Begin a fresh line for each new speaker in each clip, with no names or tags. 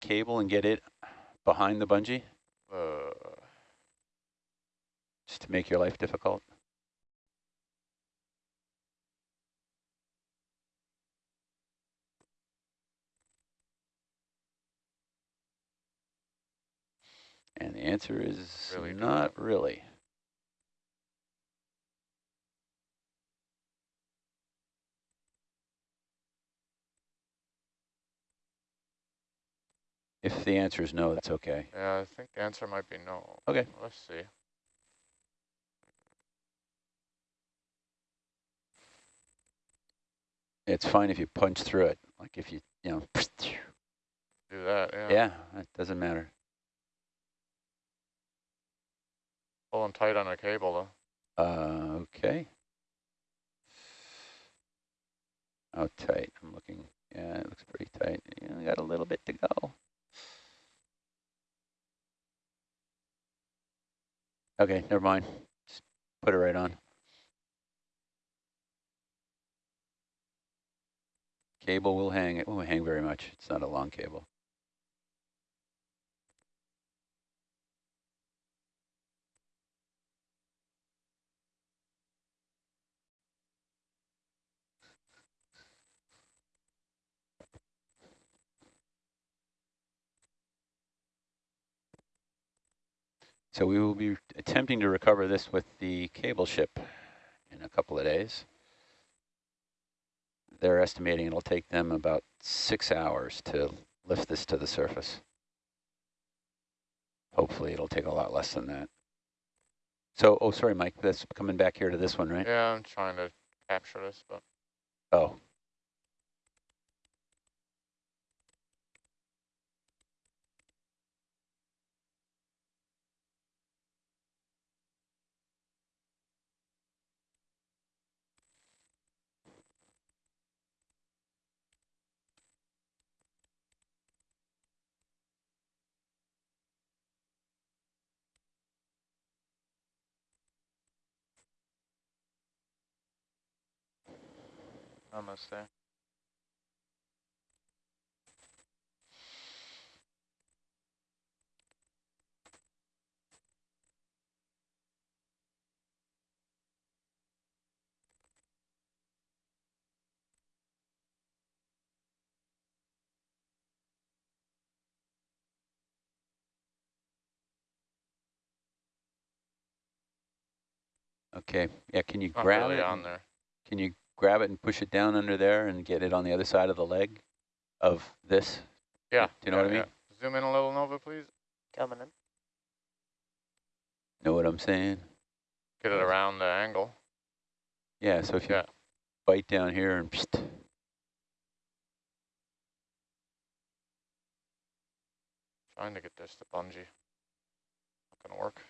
cable and get it behind the bungee,
Uh,
just to make your life difficult? And the answer is
Really
not really. If the answer is no, that's okay.
yeah, I think the answer might be no.
Okay.
Let's see.
It's fine if you punch through it, like if you, you know,
Do that, yeah.
yeah, it doesn't matter.
Pulling tight on a cable though.
Uh, okay. How tight? I'm looking. Yeah, it looks pretty tight. Only got a little bit to go. Okay, never mind. Just put it right on. Cable will hang. It won't hang very much. It's not a long cable. So we will be attempting to recover this with the cable ship in a couple of days. They're estimating it'll take them about six hours to lift this to the surface. Hopefully it'll take a lot less than that. So, oh, sorry, Mike, that's coming back here to this one, right?
Yeah, I'm trying to capture this, but
Oh,
Almost there.
okay. Yeah, can you
not
grab
really
it?
on there.
Can you grab it and push it down under there and get it on the other side of the leg of this?
Yeah.
Do you know
yeah,
what I mean?
yeah. Zoom in a little, Nova, please.
Coming in.
Know what I'm saying?
Get it around the angle.
Yeah, so if you
Yeah.
bite down here and psst,
Trying to get this to bungee. Not gonna work.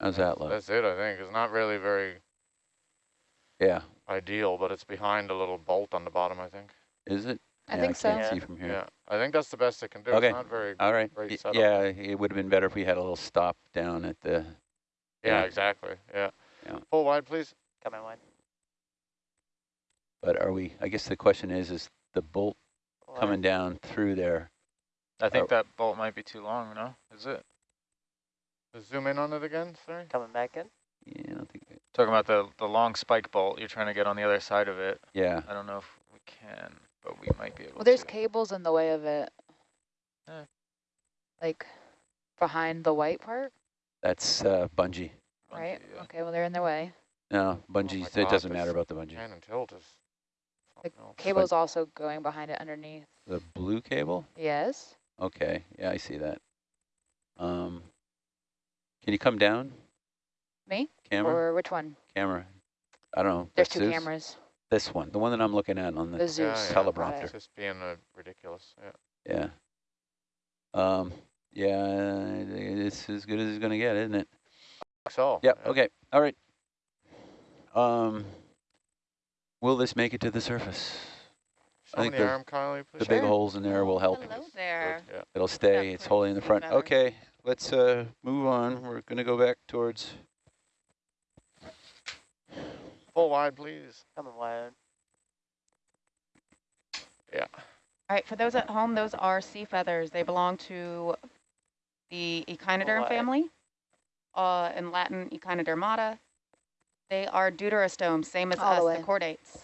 How's that look?
That's it, I think. It's not really very
Yeah,
ideal, but it's behind a little bolt on the bottom, I think.
is it?
I
Yeah,
think
I can't
so.
see from here.
Yeah, I think that's the best it can do.
Okay.
It's not very,
All right.
Great
Y-
setup.
Yeah, it would have been better if we had a little stop down at the,
yeah,
Yeah.
exactly, yeah.
Yeah.
Pull wide, please.
Coming wide.
but are we, I guess the question is, is the bolt
Wide.
coming down through there?
I think that bolt might be too long, no? Is it?
Just zoom in on it again, sorry.
Coming back in.
Yeah, I don't think,
Talking about the, the long spike bolt you're trying to get on the other side of it.
yeah,
I don't know if we can, but we might be able
Well, there's
to.
cables in the way of it.
Yeah.
Like behind the white part,
that's uh, bungee.
right?
Yeah.
Okay, well, they're in their way.
No, bungee, it
God,
doesn't matter about the bungee.
Pan and tilt is
The
something else.
cable's also going behind it underneath.
The blue cable?
Yes.
Okay, yeah, I see that. Um, can you come down,
Me?
camera?
Or which one?
Camera. I don't know.
There's two
Zeus?
cameras.
This one, the one that I'm looking at on
The
the,
Zeus.
yeah.
teleprompter.
It's just being uh, ridiculous, yeah.
yeah. Um, yeah, it's as good as it's gonna get, isn't it?
So.
Yep, okay, all right. Um, will this make it to the surface?
Show me
think
the
the-
arm, Kylie,
The
please.
big holes in there will help.
Hello there.
Yeah.
It'll stay,
Yeah,
it's
pretty
holding in the front.
better.
Okay, let's uh, move on. We're gonna go back towards,
Full wide, please.
Coming wide.
Yeah.
All right, for those at home, those are sea feathers. They belong to the Echinoderm
What?
family, uh, in Latin Echinodermata. They are deuterostomes, same as
All the
us,
way.
the chordates.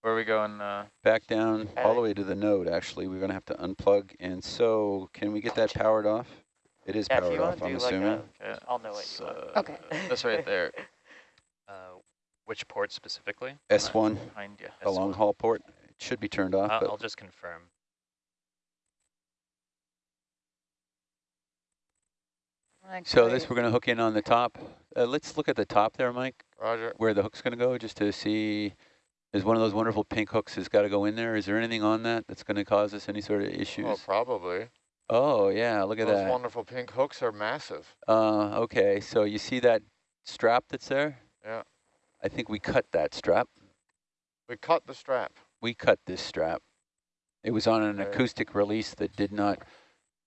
Where are we going? Uh,
back down all the way to the node, actually. We're gonna have to unplug. And so, can we get that powered off? It is
Yeah,
powered off, I'm
do like
assuming.
a,
okay.
I'll know what
it's,
you want.
uh,
Okay.
That's right there.
Uh, which port specifically?
S1,
Behind you.
a long haul port. It should be turned off,
I'll,
but
I'll just confirm.
So this, we're gonna hook in on the top. Uh, let's look at the top there, Mike,
Roger.
where the hook's gonna go, just to see, is one of those wonderful pink hooks has gotta go in there? Is there anything on that that's gonna cause us any sort of
Oh,
issues?
probably.
Oh, yeah, look at
Those
that.
Those wonderful pink hooks are massive.
Uh, okay, so you see that strap that's there?
Yeah.
I think we cut that strap.
We cut the strap.
We cut this strap. It was on an
Okay.
acoustic release that did not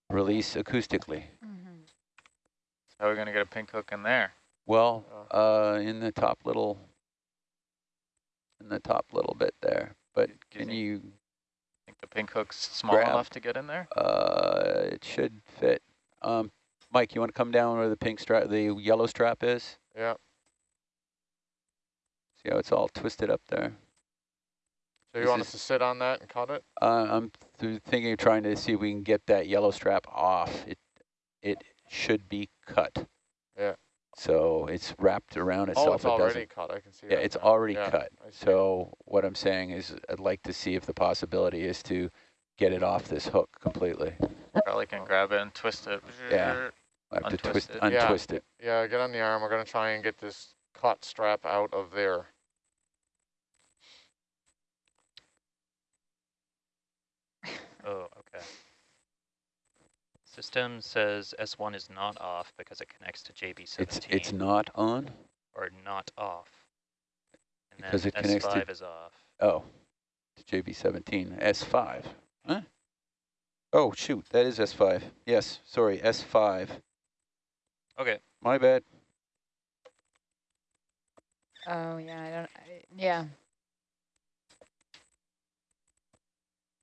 release acoustically.
Mhm.
How are we going to get a pink hook in there?
Well,
Oh.
uh, in the top little, in the top little bit there. But
you
can you,
think the pink hook's small
Grab.
enough to get in there?
uh, it should fit. Um, Mike, you want to come down where the pink strap, the yellow strap is?
Yeah.
See how it's all twisted up there?
So you
This
want us to sit on that and cut it?
Uh, I'm th thinking of trying to see if we can get that yellow strap off. It it should be cut.
Yeah.
So it's wrapped around oh, itself.
oh, it's
it doesn't-
already cut. I can see
Yeah,
that
it's
now.
already
Yeah,
cut.
I see it.
So what I'm saying is I'd like to see if the possibility is to get it off this hook completely.
Probably can grab it and twist it.
Yeah. I have to twist,
it.
Yeah.
untwist it.
Yeah, get on the arm. We're going to try and get this cut strap out of there.
Oh, okay. System says S1 is not off because it connects to JB17.
It's it's not on.
or not off. And
Because
then
it connects to-
S5 is off.
Oh, to JB17 S5. Huh? Oh shoot, that is S5. Yes, sorry, S5.
Okay,
My bad.
Oh, yeah, I don't, I, yeah.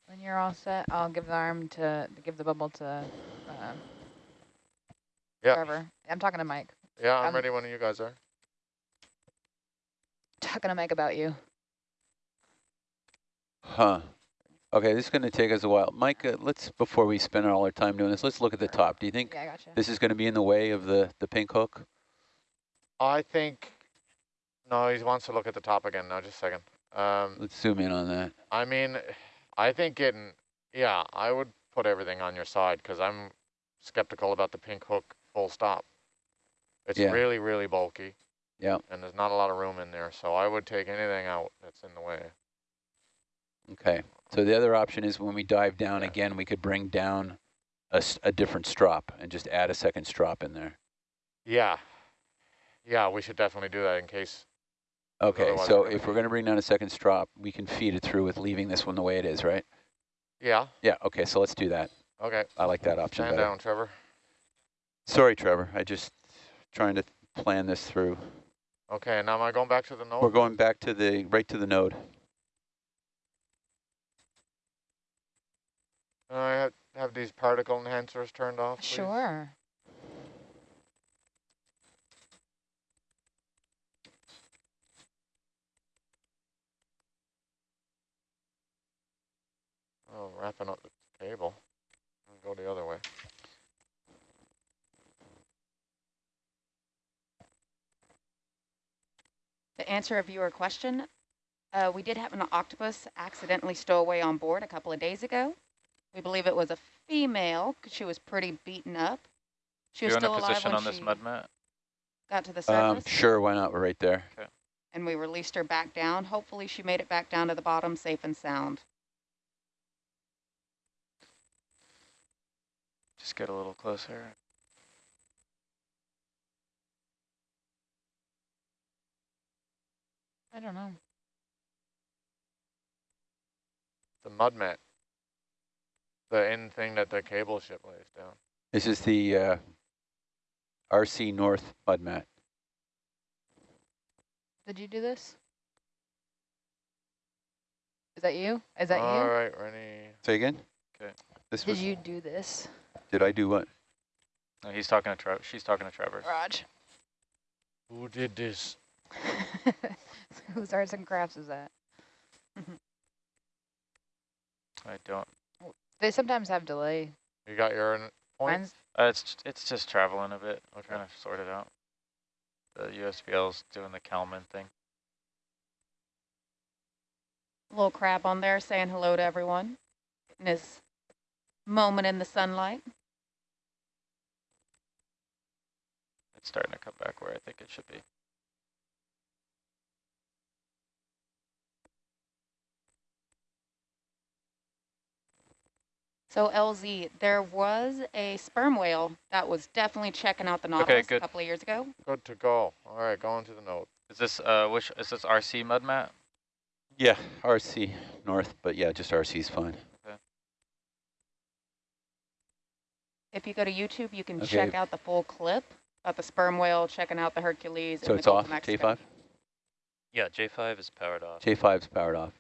When you're all set, I'll give the arm to, give the bubble to uh,
Yeah.
Trevor. I'm talking to Mike.
Yeah, I'm
Um,
ready when you guys are.
Talking to Mike about you.
Huh. Okay, this is going to take us a while. Mike, uh, let's, before we spend all our time doing this, let's look at the top. Do you think
Yeah, gotcha.
this is going to be in the way of the, the pink hook?
I think, no, he wants to look at the top again now, just a second. Um,
Let's zoom in on that.
I mean, I think getting, yeah, I would put everything on your side because I'm skeptical about the pink hook full stop. It's
Yeah.
really, really bulky.
Yeah.
And there's not a lot of room in there, so I would take anything out that's in the way.
Okay. So the other option is when we dive down
Yeah.
again, we could bring down a different strop and just add a second strop in there.
Yeah. Yeah, we should definitely do that in case.
Okay,
Otherwise
so if we're going to bring down a second strop, we can feed it through with leaving this one the way it is, right?
Yeah.
Yeah, okay, so let's do that.
Okay.
I like that option
Stand
better.
down, Trevor.
Sorry, Trevor. I just trying to plan this through.
Okay, now am I going back to the node?
We're going back to the, right to the node.
I have, have these particle enhancers turned off, please?
Sure.
Oh, wrapping up the cable. I'll Go the other way.
To answer a viewer question, uh, we did have an octopus accidentally stow away on board a couple of days ago. We believe it was a female 'cause she was pretty beaten up. She was
you in
still
a
alive
position
when
on this mud mat?
got to the surface.
Um, sure, why not? We're right there.
and we released her back down. Hopefully, she made it back down to the bottom safe and sound.
Just get a little closer.
I don't know.
The mud mat. The end thing that the cable ship lays down.
This is the uh, RC North mud mat.
Did you do this? Is that you? Is that
All
you?
All right, Rennie.
Say again?
'Kay.
This
Did
was,
you do this,
did I do what?
No, he's talking to Trevor. She's talking to Trevor.
Raj?
Who did this?
Whose arts and crafts is that?
I don't.
They sometimes have delay.
You got your n- point?
Uh, it's it's just traveling a bit. We're
Okay.
trying to sort it out. The USBL's doing the Kalman thing.
Little crab on there saying hello to everyone in his moment in the sunlight.
Starting to come back where I think it should be.
So LZ, there was a sperm whale that was definitely checking out the Nautilus a
good.
couple of years ago.
Good to go. All right, going to the note.
Is this uh which is this RC mud mat?
Yeah, RC North, but yeah, just RC is fine.
If you go to YouTube, you can
Okay.
check out the full clip of the sperm whale checking out the Hercules.
So
in
it's
the
off. J5?
Yeah, J5 is powered off.
J5 is powered off.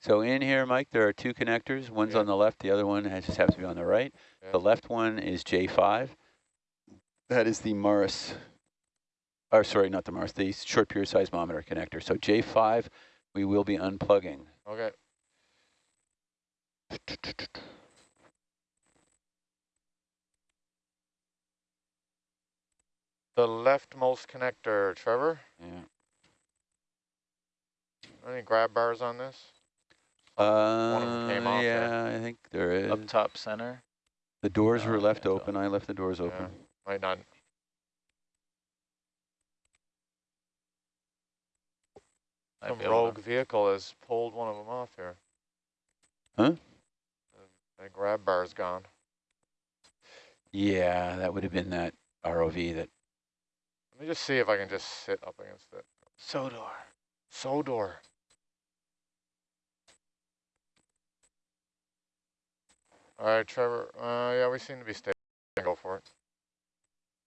So in here, Mike, there are two connectors. One's
Yeah.
on the left, the other one has, just happens to be on the right.
Yeah.
The left one is J5. That is the Morris, or sorry, not the Morris, the short period seismometer connector. So J5, we will be unplugging.
Okay. The leftmost connector, Trevor.
Yeah.
Any grab bars on this?
Uh,
of them came off there.
yeah, I think there is.
Up top center.
The doors
Oh,
were left
can't
open. I left the doors
Yeah.
open.
Might not. Some
be able to-
rogue vehicle has pulled one of them off here.
Huh?
That grab bar's gone.
Yeah, that would have been that ROV that.
Let me just see if I can just sit up against it.
Sodor.
Sodor. All right, Trevor. Uh, yeah, we seem to be stable. Go for it.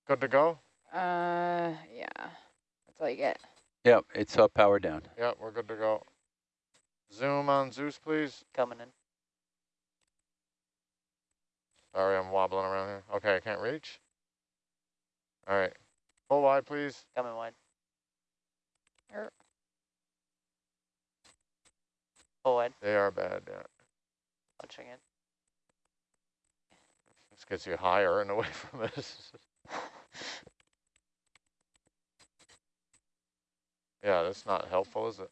Good to go?
Uh, yeah. That's all you get.
Yep, it's up, powered down.
Yep, we're good to go. Zoom on Zeus, please.
Coming in.
Sorry, I'm wobbling around here. Okay, I can't reach. All right. Full wide, please.
Coming wide.
Er.
Full wide.
They are bad, yeah.
Punching in.
This gets you higher and away from us. yeah, that's not helpful, is it?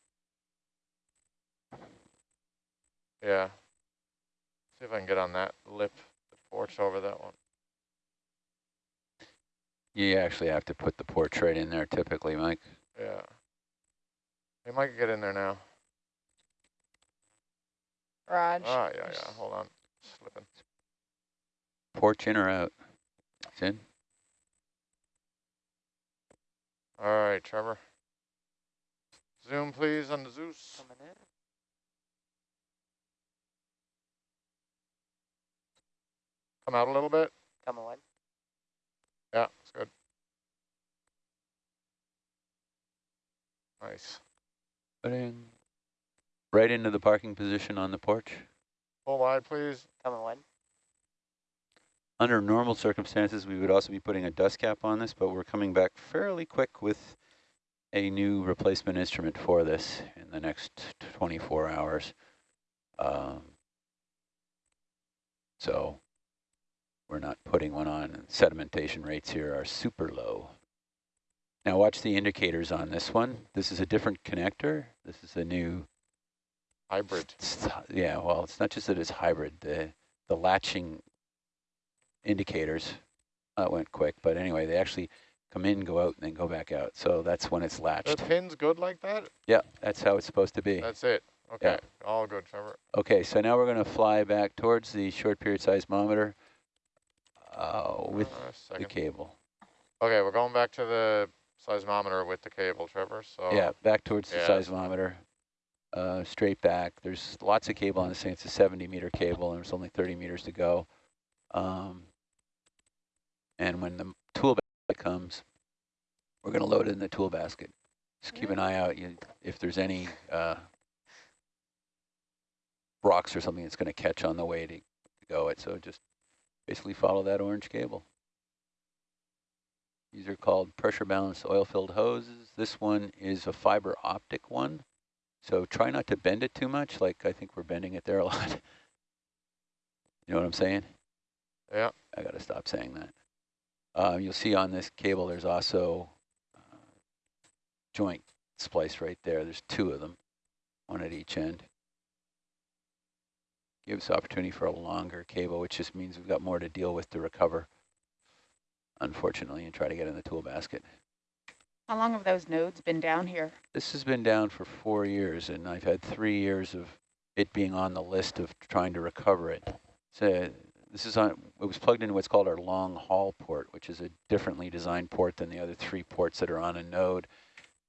Yeah. See if I can get on that lip, the porch over that one.
You actually have to put the portrait in there typically, Mike.
Yeah. We might get in there now.
Raj.
Ah, yeah, yeah. Hold on. Slipping.
Porch in or out? It's in.
All right, Trevor. Zoom, please, on the Zeus.
Coming in.
Come out a little bit.
Coming wide.
Yeah, it's good. Nice.
Putting right into the parking position on the porch.
Full wide, please.
Coming wide.
Under normal circumstances, we would also be putting a dust cap on this, but we're coming back fairly quick with a new replacement instrument for this in the next 24 hours. Um, so we're not putting one on. and Sedimentation rates here are super low. Now watch the indicators on this one. This is a different connector. This is a new
Hybrid.
yeah, well, it's not just that it's hybrid. The the latching indicators that went quick, but anyway, they actually come in, go out, and then go back out. So that's when it's
The
latched.
pin's good like that?
Yeah, that's how it's supposed to be.
That's it. Okay. All good, Trevor.
Okay, so now we're going to fly back towards the short period seismometer uh, with
Uh,
the cable.
Okay, we're going back to the seismometer with the cable, Trevor. So
Yeah, back towards the
Yeah, fine.
seismometer. uh, straight back. There's lots of cable on this thing. It's a 70 meter cable and there's only 30 meters to go. Um, and when the tool basket comes, we're going to load it in the tool basket. Just keep an eye out you, if there's any uh, rocks or something that's going to catch on the way to, to go it. So just basically follow that orange cable. These are called pressure balanced oil filled hoses. This one is a fiber optic one. So try not to bend it too much. Like I think we're bending it there a lot. you know what I'm saying?
Yeah.
I got to stop saying that. Um, you'll see on this cable, there's also uh, joint splice right there. There's two of them, one at each end. Gives opportunity for a longer cable, which just means we've got more to deal with to recover, unfortunately, and try to get in the tool basket.
How long have those nodes been down here?
This has been down for four years, and I've had three years of it being on the list of trying to recover it. So this is on, it was plugged into what's called our long haul port, which is a differently designed port than the other three ports that are on a node.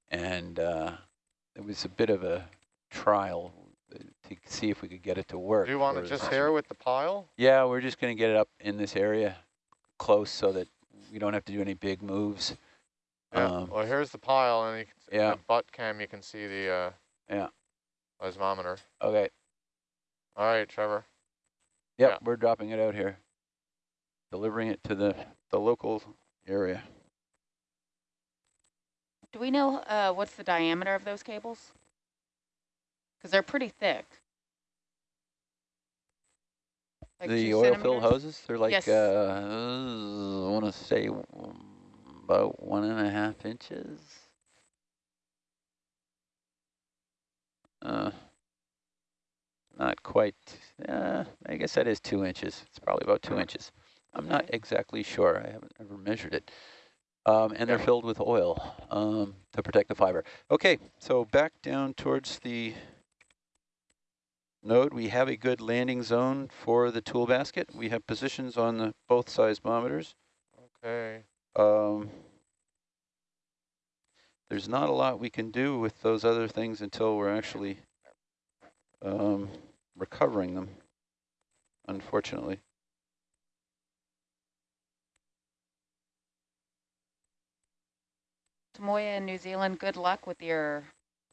And uh, it was a bit of a trial to see if we could get it to work.
Do you want it
for
just
this-
here with the pile?
Yeah, we're just going to get it up in this area close so that we don't have to do any big moves.
Yeah.
Um,
well, here's the pile, and you can, s-
yeah.
the butt cam, you can see the uh,
Yeah.
seismometer.
Okay.
All right, Trevor.
Yep,
Yeah.
we're dropping it out here, delivering it to the, the local area.
Do we know uh, what's the diameter of those cables? Because they're pretty thick. Like
the oil
filled
hoses, they're like,
Yes.
uh, I want to say about one and a half inches. Uh, not quite, uh, I guess that is two inches. It's probably about two inches. I'm not exactly sure. I haven't ever measured it. Um, and they're filled with oil um, to protect the fiber. Okay, so back down towards the node. We have a good landing zone for the tool basket. We have positions on the both seismometers.
Okay.
Um, there's not a lot we can do with those other things until we're actually um, recovering them, unfortunately.
Tamoya in New Zealand, good luck with your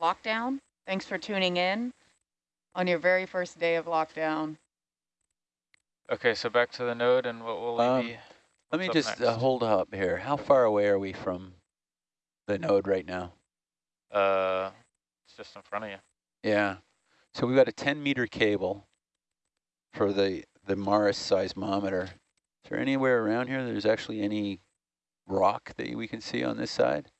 lockdown. Thanks for tuning in on your very first day of lockdown.
Okay, so back to the node and what will
Um,
we be?
Let me just uh, hold up here. How far away are we from the node right now?
Uh, it's just in front of you.
Yeah. So we've got a 10 meter cable for the, the Mars seismometer. Is there anywhere around here there's actually any rock that we can see on this side?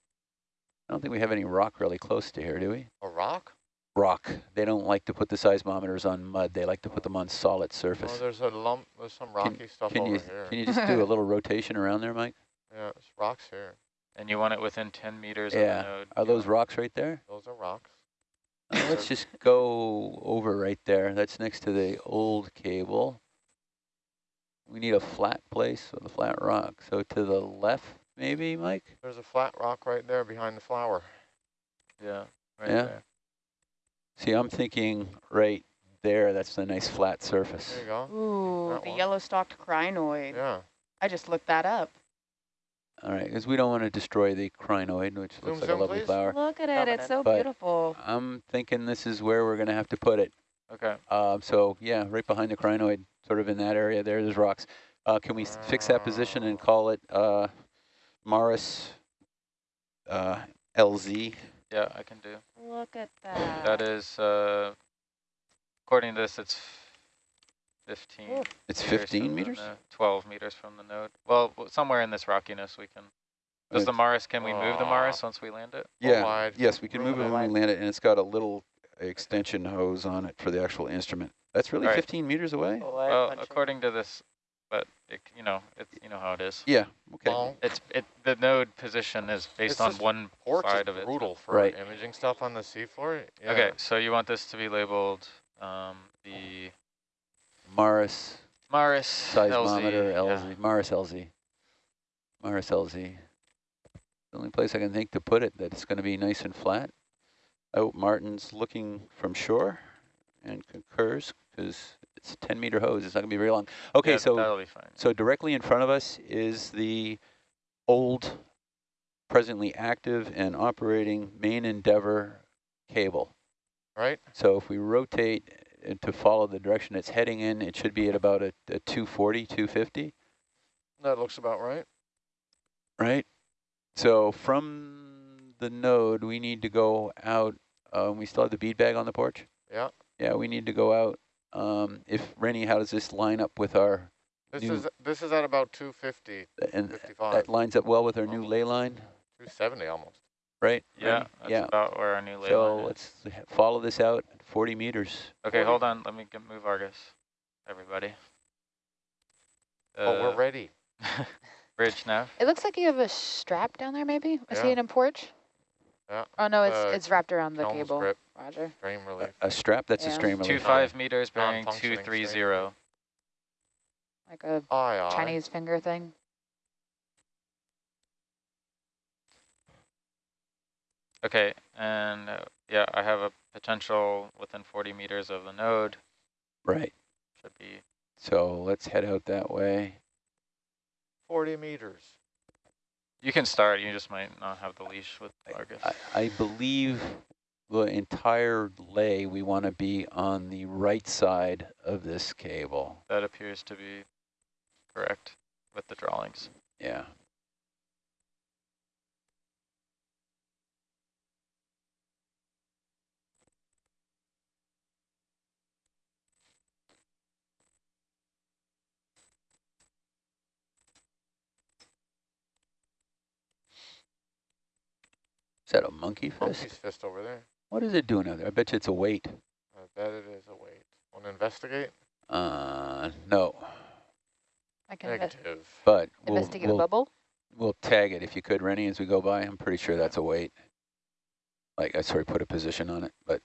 I don't think we have any rock really close to here, do we?
A rock?
Rock. They don't like to put the seismometers on mud. They like to put them on solid
Oh,
surface.
there's a lump. There's some rocky stuff
Can
over
you,
here.
can you just do a little rotation around there, Mike?
yeah, there's rocks here.
And you want it within 10 meters
Yeah.
of the node.
Are
You
those rocks right there?
Those are rocks.
Uh, let's just go over right there. That's next to the old cable. We need a flat place with a flat rock. So to the left, maybe, Mike?
There's a flat rock right there behind the flower.
Yeah, right
Yeah.
there.
See, I'm thinking right there. That's a nice flat surface.
There you go.
Ooh,
That
the
one.
yellow-stalked crinoid.
Yeah.
I just looked that up.
All right, because we don't want to destroy the crinoid, which
Zoom,
looks like
zoom,
a lovely
please.
flower.
Look at it, it's so
But-
beautiful.
I'm thinking this is where we're going to have to put it.
Okay.
Um, so yeah, right behind the crinoid, sort of in that area there, there's rocks. Uh, can we s- fix that position and call it uh, Morris uh, LZ?
Yeah, I can do.
Look at that.
That is, uh, according to this, it's 15.
Ooh.
It's
meters
15
from the
meters?
12 meters from the node. Well, somewhere in this rockiness we can. Does the
Right.
Mars, can we move the
Aw.
Mars once we land it?
Yeah,
wide.
yes, we can move it
Roll
when we land it, and it's got a little extension hose on it for the actual instrument. That's really
All right.
15 meters away?
Well, according to this, but it, you know, it's you know how it is.
Yeah, okay.
Well,
It's it the node position is based on one
porch
side of it.
brutal for
Right.
imaging stuff on the seafloor. Yeah.
Okay, so you want this to be labeled um, the
Morris
Mars
seismometer
LZ.
LZ,
yeah.
Morris LZ. Morris LZ. The only place I can think to put it that it's going to be nice and flat. Oh, Martin's looking from shore and concurs because it's a 10 meter hose. It's not gonna be very long. Okay,
Yeah,
so
That'll be fine.
so directly in front of us is the old, presently active and operating main Endeavour cable.
Right?
So if we rotate to follow the direction it's heading in, it should be at about a, a 240, 250,
That looks about right.
right? So from the node, we need to go out. Um, we still have the bead bag on the porch.
Yeah.
Yeah, we need to go out. Um, if Rennie, how does this line up with our
This
New-
is this is at about 250,
and
55,
that lines up well with our new
Almost.
lay line,
270 almost.
right?
Yeah, that's
yeah.
about where our new lay
So
line is.
let's follow this out 40 meters.
Okay,
40.
hold on. Let me get, move Argus. Everybody.
oh, we're
Uh,
ready.
Bridge now.
It looks like you have a strap down there, maybe? I see
Yeah.
it in porch.
Yeah,
Oh, no, it's
uh,
it's wrapped around the cable.
grip,
Roger.
frame relief.
A strap, that's a
Yeah.
stream
Two
relief.
five meters bearing
Non-functioning
two three
stream.
zero.
Like a
Aye, aye.
Chinese finger thing.
Okay, and uh, yeah, I have a potential within 40 meters of the node.
Right.
Should be
So let's head out that way.
40 meters.
You can start. You just might not have the leash with Argus.
I, I believe the entire lay, we want to be on the right side of this cable.
that appears to be correct with the drawings.
Yeah. That a monkey fist?
Monkey's fist over there.
What is it doing out there? I bet you it's a weight.
I bet it is a weight. Want to investigate?
Uh, no,
I can inve-
Negative.
but we'll,
investigate a
we'll,
bubble.
we'll tag it if you could, Rennie, as we go by. I'm pretty sure that's a weight. Like, I sort of put a position on it, but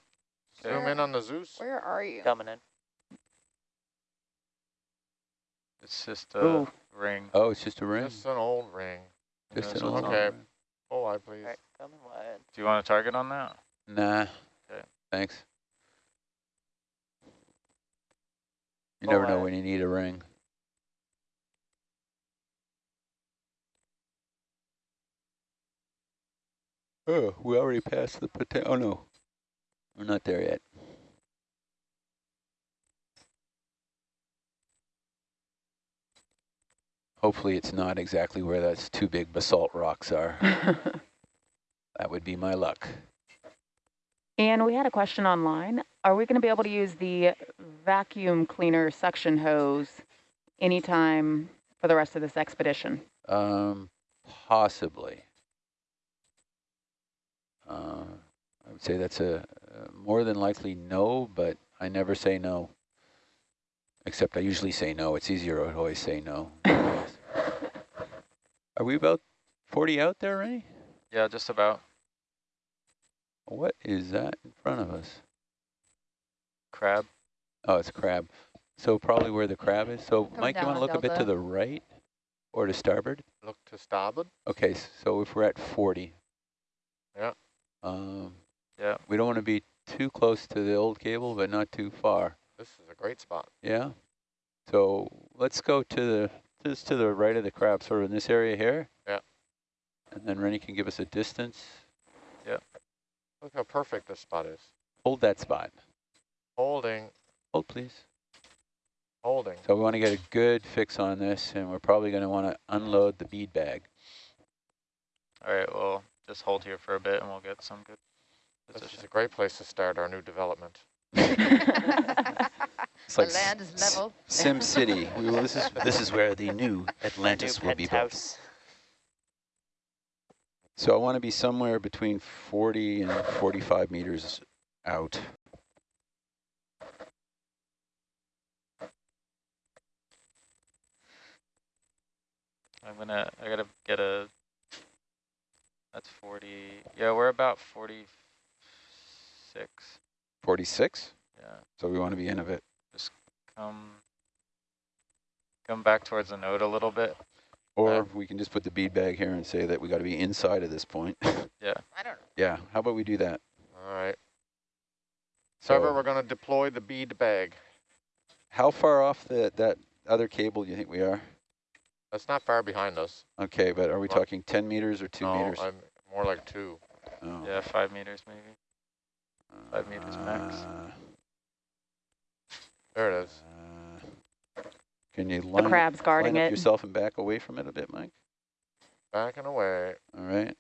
Zoom in on the Zeus.
Where are you?
Coming in.
It's just a
Ooh.
ring.
oh, it's just a ring.
Just an old ring.
Just
Yes,
an old
okay.
ring.
Oh, I please.
Alright, coming wide.
Do you want a target on that?
Nah.
Okay.
Thanks. You never know when you need a ring. Oh, we already passed the potato. Oh no, we're not there yet. Hopefully, it's not exactly where those two big basalt rocks are. that would be my luck.
And we had a question online. Are we going to be able to use the vacuum cleaner suction hose anytime for the rest of this expedition?
Um, possibly. Uh, I would say that's a, a more than likely no, but I never say no. Except I usually say no. It's easier to always say no. Are we about 40 out there, Ray?
Yeah, just about.
What is that in front of us?
Crab.
Oh, it's a crab. So probably where the crab is. So
Coming
Mike, you want to
on
look a bit to the right or to starboard?
Look to starboard.
Okay, so if we're at 40.
Yeah.
Um,
Yeah.
we don't want to be too close to the old cable, but not too far.
This is a great spot.
Yeah. So let's go to the just to the right of the crab, sort of in this area here.
Yeah.
And then Rennie can give us a distance. Yeah.
Look how perfect this spot is.
Hold that spot.
Holding,
Hold, please.
holding.
So we want to get a good fix on this, and we're probably going to want to unload the bead bag.
All right, well, just hold here for a bit and we'll get some good
This is a great place to start our new development.
It's
the
like
land is level.
Sim City. We will, this is this is where the new Atlantis
New
will be built.
penthouse.
So I want to be somewhere between 40 and 45 meters out.
I'm gonna, I gotta get a, that's 40, yeah, we're about 46.
46.
Yeah,
So we want to be in of it.
Come, come back towards the node a little bit.
Or
Yeah.
we can just put the bead bag here and say that we got to be inside of this point.
Yeah.
I don't know.
yeah. How about we do that?
All right.
So
Trevor, we're going to deploy the bead bag.
how far off the, that other cable do you think we are?
That's not far behind us.
Okay, but are we
What?
talking 10 meters or two
no,
meters?
I'm more like two.
Oh.
Yeah, five meters maybe. five meters max.
Uh,
There it is.
uh, Can you
The crab's guarding
line up
it.
yourself and back away from it a bit, Mike?
Backing away.
All right.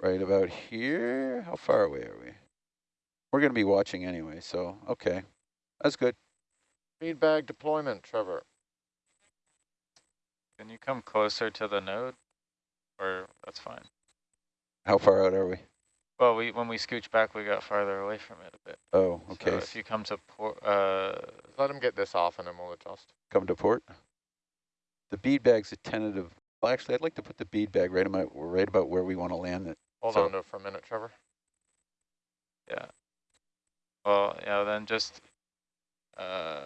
Right about here. How far away are we? We're going to be watching anyway, so okay. That's good.
Bead bag deployment, Trevor.
Can you come closer to the node? Or that's fine.
How far out are we?
Well, we when we scooch back, we got farther away from it a bit.
Oh, okay.
So
okay.
if you come to port, uh,
Let him get this off and then we'll adjust.
Come to port. The bead bag's a tentative. Well, actually, I'd like to put the bead bag right about right about where we want to land it.
Hold
So-
on to it for a minute, Trevor. Yeah.
Well, yeah, then just uh,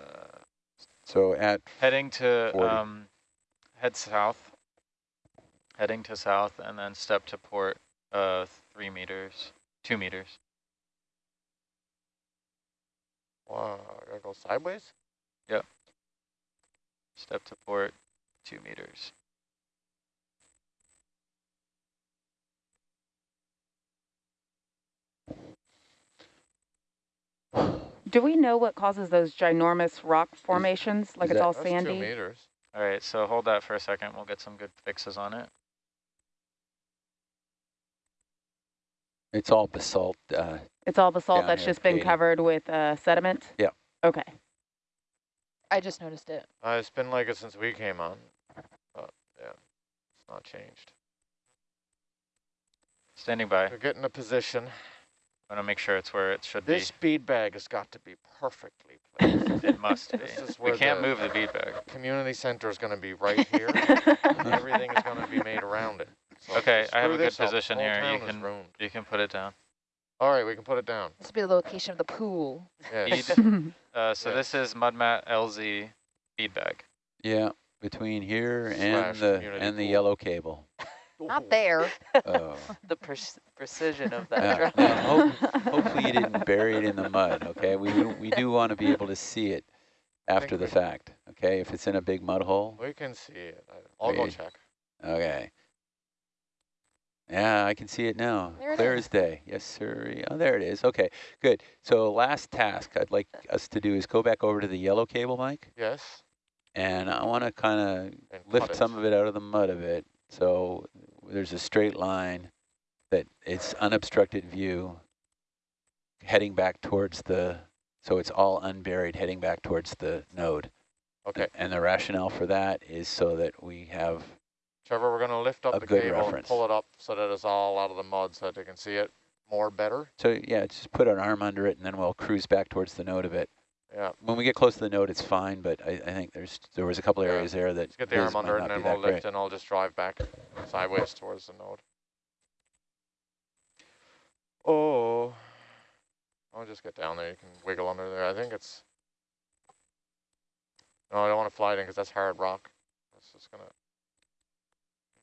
So at
heading to
40.
um, head south, heading to south, and then step to port uh, three meters, two meters.
Wow, I gotta go sideways? Yep.
Step to port, two meters.
Do we know what causes those ginormous rock formations? Like
is
it's
that-
all
That's two
sandy?
meters.
All right, so hold that for a second. We'll get some good fixes on it.
It's all basalt. Uh,
It's all basalt that's just been covered with uh, sediment?
Yeah.
Okay.
I just noticed it.
Uh, it's been like it since we came on. But yeah, it's not changed.
Standing by.
We're getting a position.
I Want to make sure it's where it should be.
This bead bag has got to be perfectly placed.
It must be.
This is
We can't
the-
move the bead bag.
Community center is going to be right here. and everything is going to be made around it. So
Okay,
you
I have a good
this up,
position
whole
here. You
is
can-
ruined.
You can put it down.
All right, we can put it down.
This will be the location of the pool.
Yes.
Uh, so
Yeah.
this is MudMat LZ bead bag.
yeah, between here and
Slash
the
community
and the
pool.
yellow cable.
Not there.
Oh.
the pre- precision of
Yeah,
that
yeah,
drone.
hope- hopefully you didn't bury it in the mud. Okay, we do- we do want to be able to see it after the fact. Okay, if it's in a big mud hole.
We can see it. I- I'll go
We-
check.
Okay. Yeah, I can see it now.
There
Clear
is.
as day. Yes, sir. Oh, there it is. Okay, good. So last task I'd like us to do is go back over to the yellow cable, Mike,
Yes.
and I want to kind of lift some of it out of the mud of it. So there's a straight line that it's unobstructed view heading back towards the, so it's all unburied heading back towards the node.
Okay.
And the rationale for that is so that we have,
Trevor, we're going to lift up
A
the cable and pull it up so that it's all out of the mud so that they can see it more better.
so yeah, just put an arm under it and then we'll cruise back towards the node a bit.
Yeah.
When we get close to the node, it's fine, but I, I think there's, there was a couple
Yeah.
areas there that
Let's get the arm under it and then we'll
great.
lift and I'll just drive back sideways towards the node. Oh. I'll just get down there. You can wiggle under there. I think it's... No, I don't want to fly it in because that's hard rock. It's just going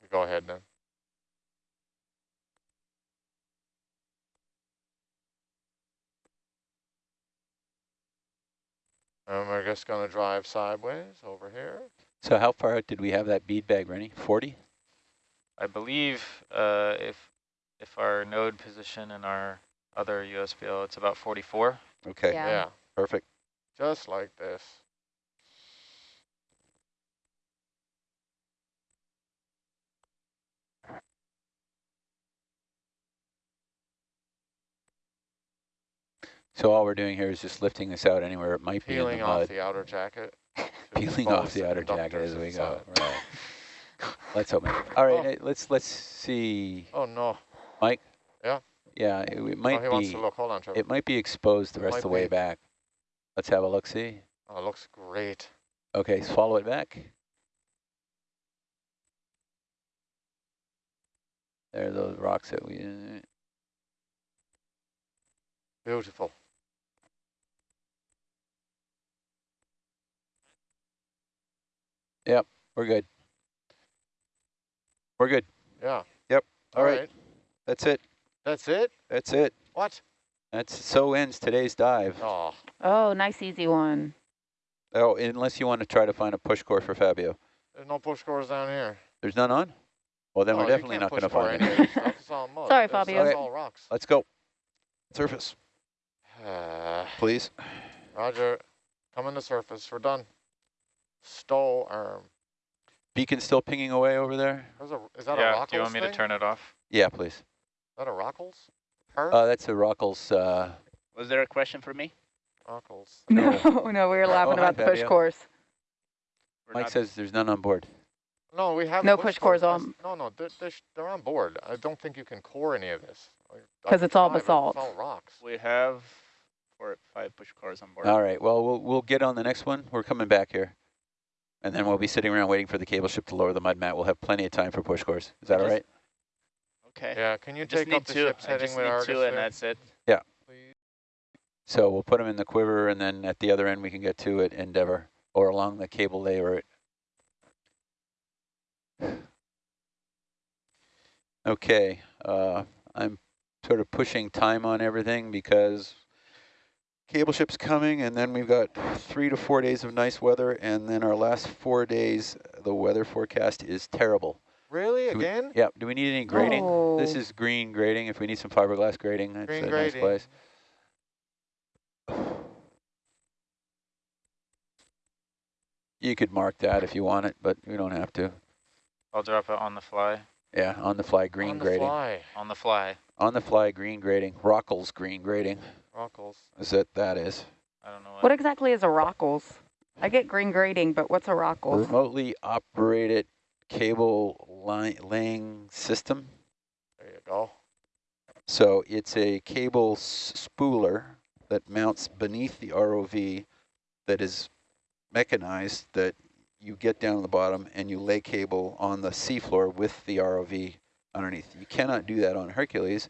to... Go ahead then. And we're just going to drive sideways over here.
So how far out did we have that bead bag, Rennie? 40?
I believe uh, if if our node position and our other USBL, it's about 44.
Okay,
Yeah.
yeah.
perfect.
Just like this.
So all we're doing here is just lifting this out anywhere it might be in
Peeling
the
off the outer jacket.
Peeling off the outer jacket as we go. Right. Let's hope. All right,
Oh.
eh, let's let's see,
Oh no.
Mike.
Yeah?
Yeah, it, it
Oh,
might
he wants
be.
to look. Hold on.
It might be exposed the
It
rest of the way
be.
back. Let's have a look. See.
Oh, it looks great.
Okay, so follow it back. There are those rocks that we. uh,
Beautiful.
We're good. We're good.
Yeah.
Yep.
All
All
right.
right. That's it.
That's it?
That's it.
What?
That's so ends today's dive.
Oh,
Oh, nice easy one.
Oh, unless you want to try to find a push core for Fabio.
there's no push cores down here.
There's none on? Well, then
Oh,
we're definitely
can't
going to find
any
it.
of this stuff. It's.
Sorry,
That's-
Fabio.
Okay.
all rocks.
Let's go. Surface,
Uh,
please.
Roger, coming to surface. We're done. Stow arm.
Beacon still pinging away over there?
There's a, is that a
Yeah,
Rockles
do you want me to turn it off?
Yeah, please.
Is that a Rockles? Her?
Uh, that's a Rockles. Uh,
Was there a question for me?
Rockles.
No, no, we were laughing
Oh, hi,
about the push
Fabio.
course.
We're
Mike says there's none on board.
No, we have
No
push
push cores
cores.
on.
No, no, they're, they're, they're on board. I don't think you can core any of this.
Because it's all basalt.
It's all rocks.
We have four, five push cores on board.
All right. Well, we'll we'll get on the next one. We're coming back here, and then we'll be sitting around waiting for the cable ship to lower the mud mat. We'll have plenty of time for push cores. Is that all
Just-
right?
Okay.
Yeah, can you
just
take
need
up the
two.
ship's
I
heading
just
with
need
Argus
two, and
there,
that's it.
please?
So we'll put them in the quiver, and then at the other end we can get to it Endeavour or along the cable lay route. Okay, uh, I'm sort of pushing time on everything because cable ship's coming, and then we've got three to four days of nice weather, and then our last four days, the weather forecast is terrible.
Really?
Do we-
Again?
Yeah, do we need any grating? This
Oh.
is green grating. If we need some fiberglass grating, that's
Green
a
grating.
nice place. You could mark that if you want it, but we don't have to.
I'll drop it on the fly.
Yeah, on the fly green
On the
grating.
fly.
On the fly.
On the fly green grating. Rockles green grating.
Rockles.
Is that that is?
I don't know what.
What exactly is a Rockles? I get mm. green grating, but what's a Rockles?
Remotely operated cable line laying system.
There you go.
So it's a cable s- spooler that mounts beneath the ROV that is mechanized that you get down to the bottom and you lay cable on the seafloor with the ROV underneath. You cannot do that on Hercules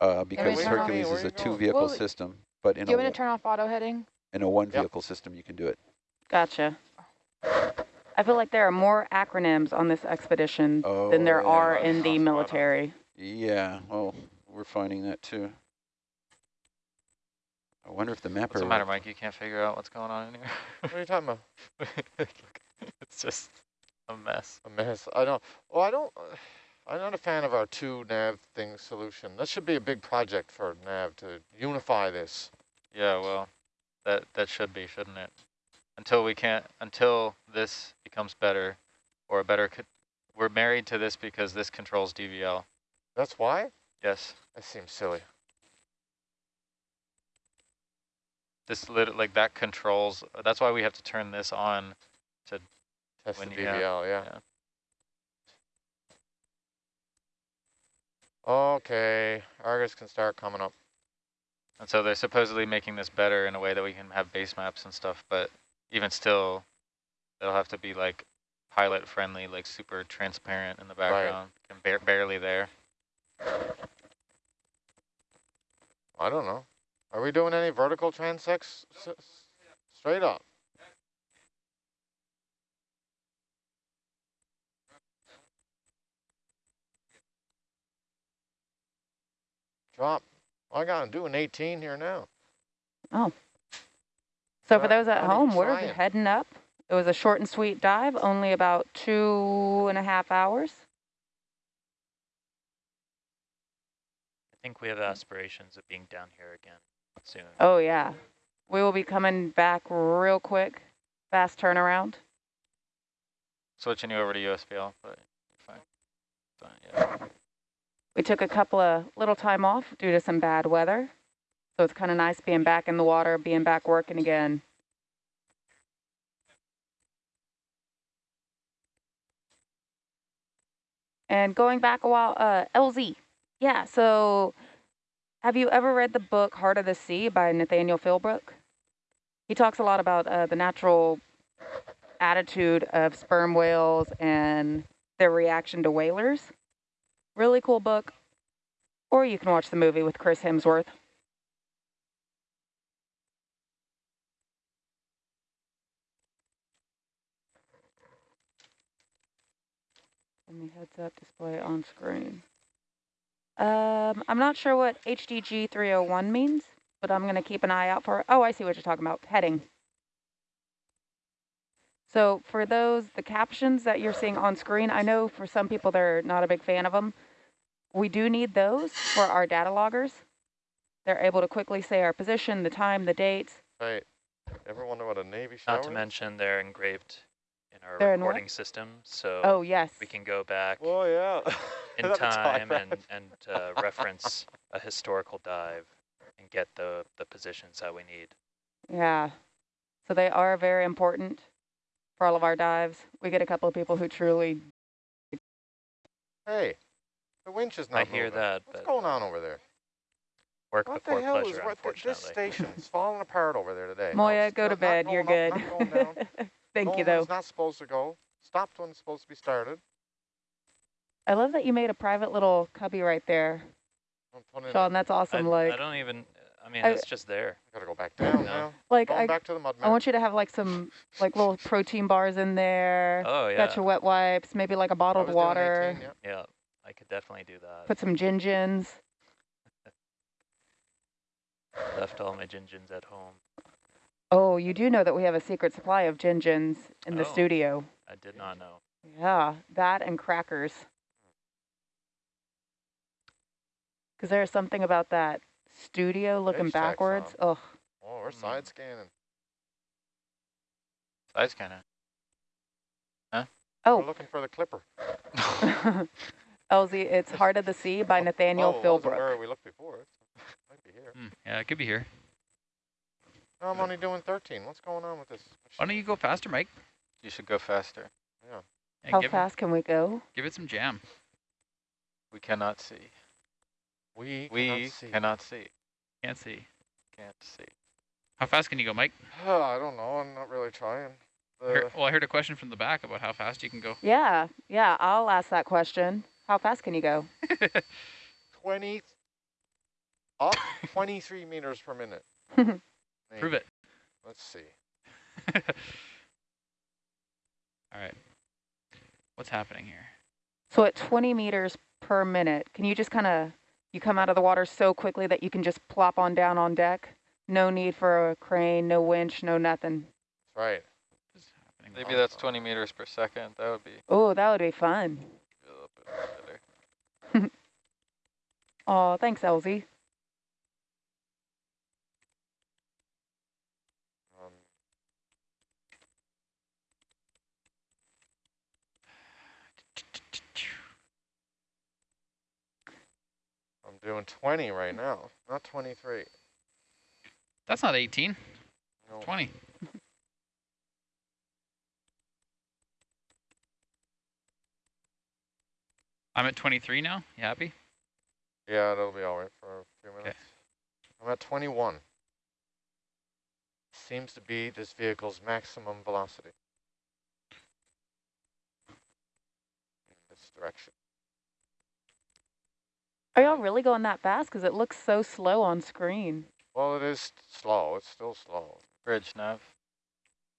uh, because
turn
Hercules is a two vehicle
Well,
system, but in
Do you
a,
want to
one-
turn off auto heading?
in a one
Yep.
vehicle system you can do it.
Gotcha. I feel like there are more acronyms on this expedition than there
Oh, yeah.
are in the
Spot on.
military.
Yeah, well, we're finding that too. I wonder if the mapper.
What's the matter, Mike? You can't figure out what's going on in here?
What are you talking about?
it's just a mess.
A mess. I don't. Well, I don't. I'm not a fan of our two nav thing solution. That should be a big project for nav to unify this.
Yeah, well, that that should be, shouldn't it? Until we can't, until this becomes better, or a better. We're married to this because this controls DVL.
That's why.
Yes,
That seems silly.
this lit like that controls. That's why we have to turn this on. To.
Test
When
the DVL. Yeah.
yeah.
Okay. Argus can start coming up.
And so they're supposedly making this better in a way that we can have base maps and stuff, but even still, they'll have to be like pilot friendly, like super transparent in the
Right.
background, and ba barely there.
I don't know. Are we doing any vertical transects? Straight up. Drop. I got to do an 18 here now. Oh.
So for
Not-
those at
not
home, we're
trying.
heading up. It was a short and sweet dive, only about two and a half hours.
I think we have aspirations of being down here again soon.
Oh yeah. We will be coming back real quick. Fast turnaround.
Switching you over to USBL, but fine. Fine, yeah.
We took a couple of little time off due to some bad weather. So it's kind of nice being back in the water, being back working again. And going back a while, uh, LZ. Yeah, so have you ever read the book Heart of the Sea by Nathaniel Philbrick? He talks a lot about uh, the natural attitude of sperm whales and their reaction to whalers. Really cool book. Or you can watch the movie with Chris Hemsworth. And the heads up display on screen. Um, I'm not sure what HDG 301 means, but I'm going to keep an eye out for. it. Oh, I see what you're talking about. Heading. So for those, the captions that you're seeing on screen, I know for some people they're not a big fan of them. We do need those for our data loggers. They're able to quickly say our position, the time, the date.
Right. Ever wonder what a Navy shower
Not to
is?
mention they're engraved in our
They're in
recording system, so
Oh, yes.
we can go back
Oh, yeah.
in
That's
time and, and uh, reference a historical dive and get the, the positions that we need.
Yeah. So they are very important for all of our dives. We get a couple of people who truly
Hey, the winch is not
I hear that,
What's going on over there?
work
What
before
the hell
pleasure,
is what the, this
unfortunately.
station is falling apart over there today.
Moya,
it's
go to
not- not
bed. You're
going
good.
up, not going down.
Thank
Going
you, though.
It's not supposed to go. Stopped when it's supposed to be started.
I love that you made a private little cubby right there,
I'm
Sean. That's
I,
awesome. like,
I don't even, I mean,
I-
it's just there.
I Gotta go back down
No.
now.
like
Going
I,
back to the mud
I want you to have like some like little protein bars in there.
Oh, yeah.
Got your wet wipes, maybe like a bottled
was
water.
18, yeah.
Yeah, I could definitely do that.
Put some gin gins.
Left all my gingins at home.
Oh, you do know that we have a secret supply of gin gins in the
Oh.
studio.
I did not know.
Yeah, that and crackers. Because there's something about that studio looking
Page tags
backwards. Ugh.
Oh, we're
Hmm.
side scanning.
Size scanner.
We're
Oh,
looking for the clipper.
LZ, it's Heart of the Sea by Nathaniel
oh, wasn't
Philbrick.
where we looked before. It might be here.
Hmm, yeah, it could be here.
No, I'm only doing 13. What's going on with this?
Why don't you go faster, Mike?
You should go faster.
Yeah.
Yeah,
How
give,
fast can we go?
Give it some jam.
We cannot see.
We
We
cannot see.
cannot see.
Can't see.
Can't see.
How fast can you go, Mike?
I don't know. I'm not really trying.
I heard- well, I heard a question from the back about how fast you can go.
Yeah, yeah, I'll ask that question. How fast can you go?
20 up 23 meters per minute.
Prove it.
Let's see.
All right. What's happening here?
So at 20 meters per minute, can you just kind of, you come out of the water so quickly that you can just plop on down on deck? No need for a crane, no winch, no nothing.
That's right.
Maybe oh, that's 20 meters per second. That would be
Oh, that would be fun.
a little bit better.
Oh, thanks, Elsie.
Um, I'm doing 20 right now, not 23.
That's not 18.
No.
20. I'm at 23 now. You happy?
Yeah, that'll be all right for a few minutes. I'm at 21. Seems to be this vehicle's maximum velocity. In this direction.
Are y'all really going that fast? Because it looks so slow on screen.
Well, it is slow. It's still slow.
Bridge nav.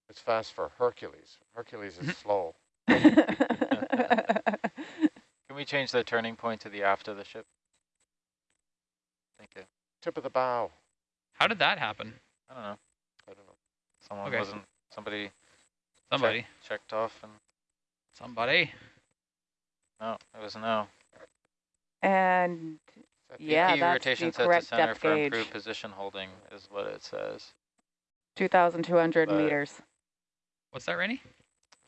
It's fast for Hercules. Hercules is slow.
Can we change the turning point to the aft of the ship? Thank you.
Tip of the bow.
How did that happen?
I don't know.
I don't know.
Someone
Okay.
wasn't, somebody
Somebody.
checked off and,
Somebody.
no, it was no.
and
Is that the-
Yeah,
DP
that's
rotation
the
set to
correct
center
depth
for
gauge.
improved position holding is what it says.
2,200 meters.
What's that, Rainy?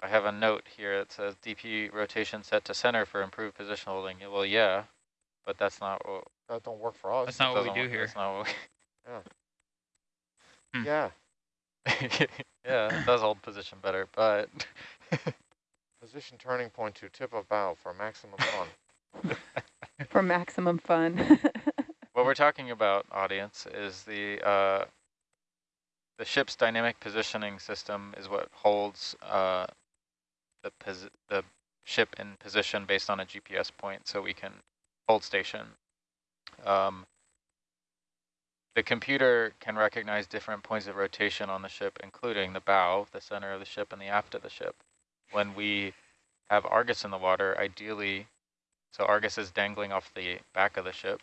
I have a note here that says DP rotation set to center for improved position holding. Well, yeah, but that's not what.
That don't work for us.
That's not what we do
work-
here.
That's not what
Hmm.
Yeah.
we, yeah, it does hold position better, but
Position turning point to tip of bow for maximum fun.
For maximum fun.
what we're talking about, audience, is the uh, the ship's dynamic positioning system is what holds uh, the posi the ship in position based on a GPS point, so we can hold station. Um, the computer can recognize different points of rotation on the ship, including the bow, the center of the ship, and the aft of the ship. When we have Argus in the water, ideally So Argus is dangling off the back of the ship.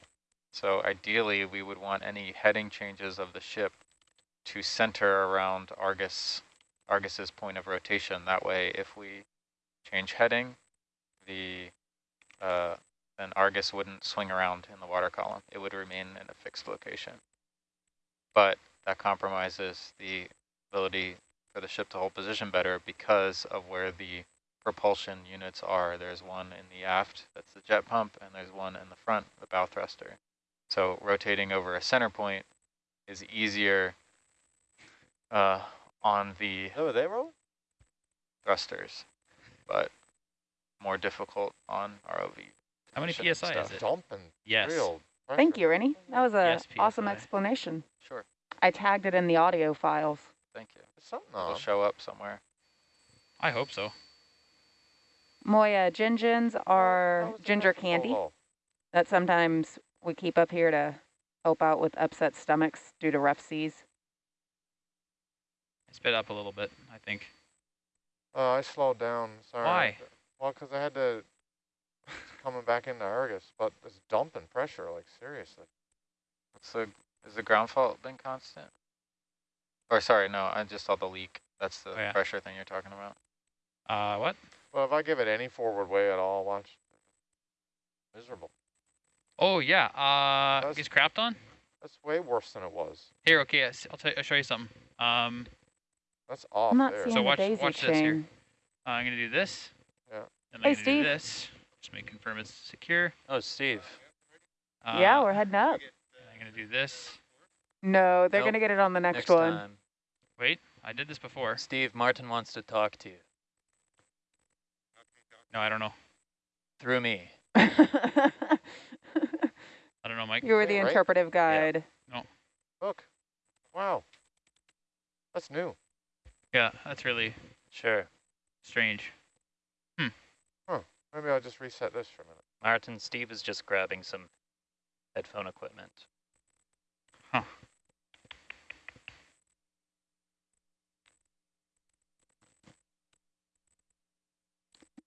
So ideally, we would want any heading changes of the ship to center around Argus, Argus's point of rotation. That way, if we change heading, the uh, then Argus wouldn't swing around in the water column. It would remain in a fixed location. But that compromises the ability for the ship to hold position better because of where the propulsion units are. There's one in the aft, that's the jet pump, and there's one in the front, the bow thruster. So rotating over a center point is easier uh, on the
Oh, they roll?
thrusters, but more difficult on ROV.
How many
position and
PSI is
stuff.
it?
Dumping
Yes.
Thank you, Rennie. That was a
Yes,
awesome explanation.
Sure,
I tagged it in the audio files.
thank you.
There's something
It'll show up somewhere.
I hope so.
Moya gingins
How
are
was
ginger
pressure so
candy that sometimes we keep up here to help out with upset stomachs due to rough seas.
I sped up a little bit, I think.
Oh, I slowed down. Sorry.
Why?
Well, because I had to coming back into Argus, but it's dumping pressure, like seriously.
What's the, is the ground fault been constant? Or sorry, no, I just saw the leak. That's the
Oh, yeah.
pressure thing you're talking about.
Uh, what?
Well, if I give it any forward way at all, watch. Miserable.
Oh, yeah. Uh,
That's-
is crapped on?
That's way worse than it was.
Here, okay, I'll, tell I'll show you something. Um,
That's off
I'm not
there.
seeing
So
the
watch-
daisy
watch this here. uh, I'm gonna do this.
Yeah.
And
Hey,
I'm gonna
Steve.
do this. Just make confirm it's secure.
Oh, Steve.
Uh,
yeah, we're heading up.
I'm gonna do this.
No, they're
Nope.
going to get it on the next,
Next
one.
time.
Wait, I did this before.
Steve, Martin wants to talk to you.
No, I don't know.
Through me.
I don't know, Mike.
you were the
Yeah, right?
interpretive guide. No.
Look. Wow. That's new.
Yeah, that's really
Sure.
strange.
Maybe I'll just reset this for a minute.
Martin, Steve is just grabbing some headphone equipment.
Huh.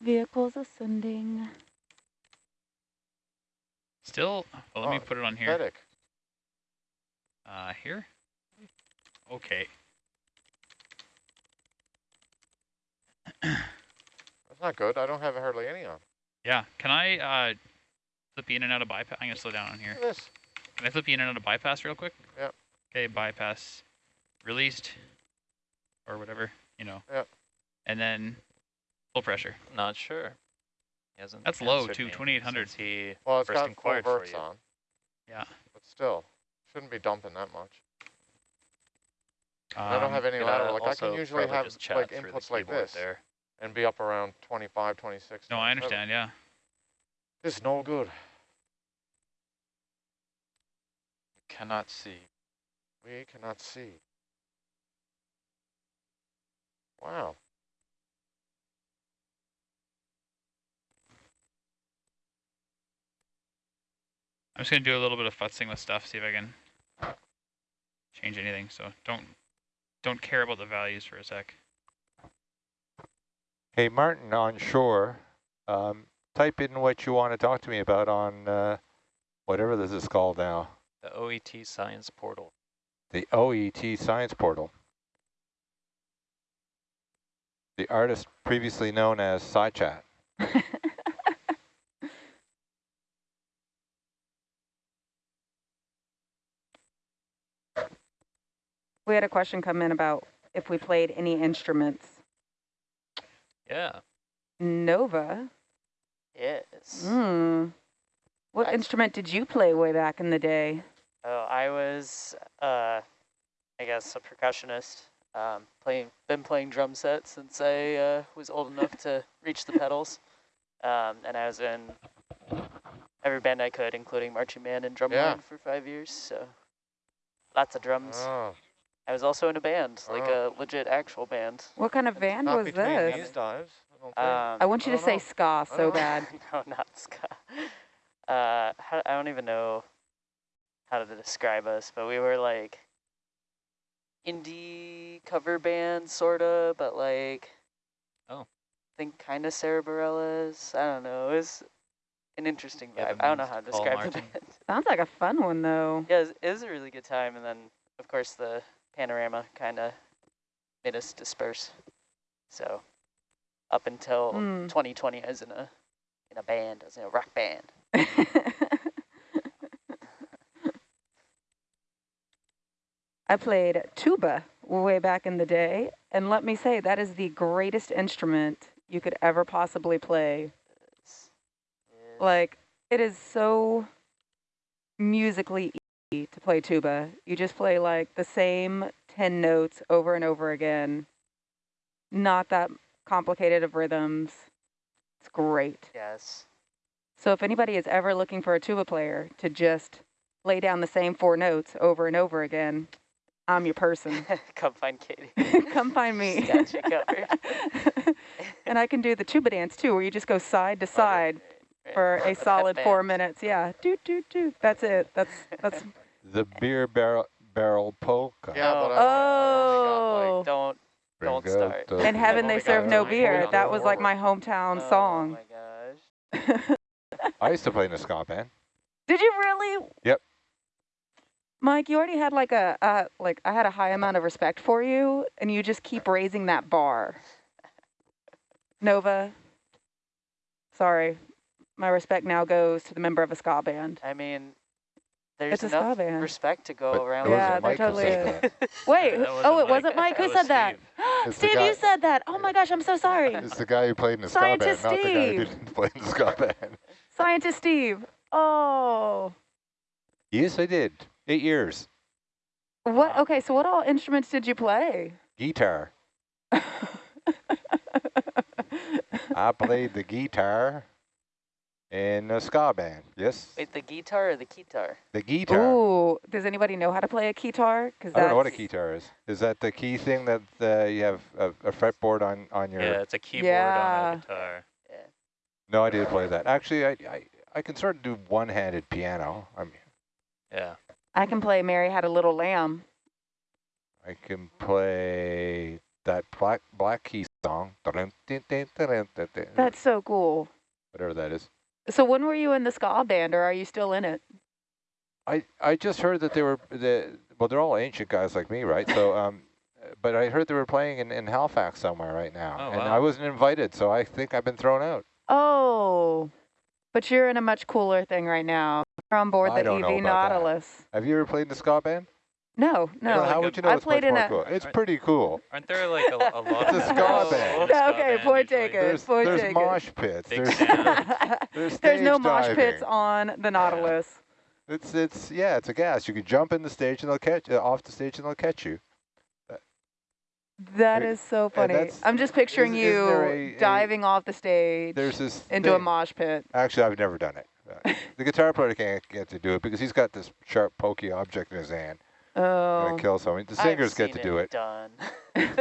Vehicles ascending.
Still, well, let me
Oh,
put it on here.
Pathetic.
Uh, here? Okay.
That's not good. I don't have hardly any on.
Yeah, can I uh, flip you in and out of bypass? I'm gonna slow down on here.
This.
Can I flip you in and out of bypass real quick?
Yep.
Okay, bypass released or whatever, you know.
Yep.
And then full pressure.
Not sure. He hasn't
That's low,
answered
too, 2800.
since He
Well, it's
first
got full
inquired for
verts on,
Yeah.
but still, shouldn't be dumping that much. I don't
Um,
have any
could,
lateral. Like I can usually have like inputs like this
There.
And be up around 25, 26.
No, I understand, yeah.
It's no good.
Cannot see.
We cannot see. Wow.
I'm just gonna do a little bit of futzing with stuff, see if I can change anything. So don't don't care about the values for a sec.
Hey, Martin, on shore, um, type in what you want to talk to me about on uh, whatever this is called now,
The OET Science Portal.
the OET Science Portal. The artist previously known as SciChat.
We had a question come in about if we played any instruments.
Yeah.
Nova.
Yes.
Hmm. What
That's-
instrument did you play way back in the day?
Oh, I was, uh, I guess, a percussionist. Um, playing, been playing drum set since I uh, was old enough to reach the pedals. Um, and I was in every band I could, including marching band and drumline
Yeah.
for five years. So lots of drums.
Oh,
I was also in a band, like
Oh.
a legit actual band.
What kind of band
not
was this?
these dives. I don't.
Um,
I want you
I
to
don't
say
know.
ska so bad.
no, not ska. Uh, how, I don't even know how to describe us, but we were like indie cover band, sorta, but like
Oh.
I think kind of Sara Bareilles. I don't know. It was an interesting vibe.
him
I don't know how to
call,
describe the
Martin.
band.
Sounds like a fun one though.
Yeah, it was, it was a really good time, and then of course the panorama kind of made us disperse. So up until
Mm.
2020, I was in a in a band, I was in a rock band.
I played tuba way back in the day, and let me say that is the greatest instrument you could ever possibly play.
It's-
Like it is so musically easy to play tuba. You just play like the same 10 notes over and over again. Not that complicated of rhythms. It's great.
yes,
So if anybody is ever looking for a tuba player to just lay down the same four notes over and over again, I'm your person.
come find Katie.
Come find me.
Got you covered.
and I can do the tuba dance too, where you just go side to side
right.
For a solid four minutes. Yeah, do do do. That's it. That's that's.
The beer barrel barrel polka.
Yeah,
Oh.
but I I
Oh.
only got
Don't.
Bring
Don't
out
start.
the-
In heaven they serve no beer.
points
That
on
was like my hometown
Oh
song.
Oh my gosh.
I used to play in a ska band.
Did you really?
Yep.
Mike, you already had like a uh, like I had a high amount of respect for you, and you just keep raising that bar. Nova. Sorry, my respect now goes to the member of a ska band.
I mean, there's
It's a ska
enough
band.
respect to go
But
around.
it wasn't
Yeah, there
Mike who
totally
said
is.
that.
Wait,
That
oh, it
Mike.
wasn't Mike. Who
That
said that?
It's the
Steve,
guy-
you said that. Oh my gosh, I'm so sorry.
It's the guy who played in the ska band,
Scientist
not the guy who
Steve.
didn't play in the ska band.
Scientist Steve. Oh.
Yes, I did. Eight years.
What? Okay, so what all instruments did you play?
Guitar. I played the guitar in a ska band. Yes,
Wait, the guitar or the guitar?
the guitar.
Ooh, does anybody know how to play a guitar? Because
I don't know what a guitar is. Is that the key thing that uh, you have a, a fretboard on, on your...
Yeah, it's a keyboard
Yeah.
on a guitar. Yeah.
No, I did play that. Actually, I, I, I can sort of do one-handed piano. I mean,
Yeah.
I can play Mary Had a Little Lamb.
I can play that Black Black Key song.
That's so cool.
Whatever that is.
So when were you in the ska band, or are you still in it?
I, I just heard that they were the well they're all ancient guys like me right so um but I heard they were playing in, in Halifax somewhere right now
Oh,
and
wow.
I wasn't invited so I think I've been thrown out.
Oh, but you're in a much cooler thing right now. You're on board the
don't
EV
about that.
Nautilus.
Have you ever played in the ska band?
No, no.
Well, how would you know
I
it's
played
much
in
more
a-
cool? It's pretty cool.
Aren't there like a, a lot
It's
of
a ska band.
in the ska
Okay,
band
point
usually?
taken.
There's
point
there's
taken.
mosh pits. There's, there's
There's no
stage
mosh pits on the Nautilus.
It's it's yeah it's a gas. You can jump in the stage and they'll catch uh, off the stage and they'll catch you.
That is so funny. I'm just picturing
isn't- isn't
you
there a- a-
diving off the stage
There's this
into a mosh pit.
Actually, I've never done it. Uh, the guitar player can't get to do it because he's got this sharp, pokey object in his hand.
Oh,
Gonna kill someone. The
I've
singers get to do it.
Done.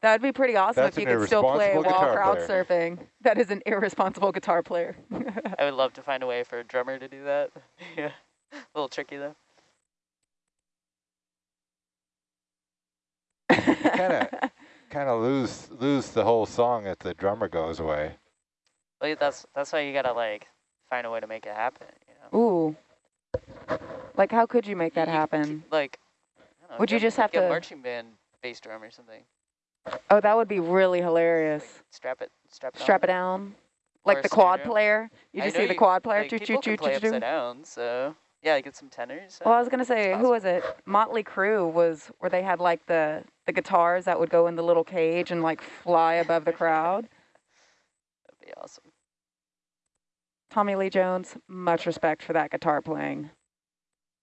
that'd be pretty awesome
That's
if you
an
could still play
irresponsible
while
guitar
crowd
player.
surfing. That is an irresponsible guitar player.
I would love to find a way for a drummer to do that. yeah, a little tricky though.
kind of kind of lose lose the whole song if the drummer goes away.
Like that's that's why you gotta like find a way to make it happen. You know.
Ooh. Like, how could you make that
You-
happen?
Like, I don't know,
Would you just have
get
to-
marching band bass drum or something?
Oh, that would be really hilarious.
Strap it, strap it.
Strap
on.
it down. Like
a
the quad player. You just see the quad player.
Like,
choo,
people
choo,
can
choo,
play upside down, so yeah, get some tenors.
Well, I
uh,
was gonna say, who was it? Motley Crue was where they had like the the guitars that would go in the little cage and like fly above the crowd.
That'd be awesome.
Tommy Lee Jones, much respect for that guitar playing.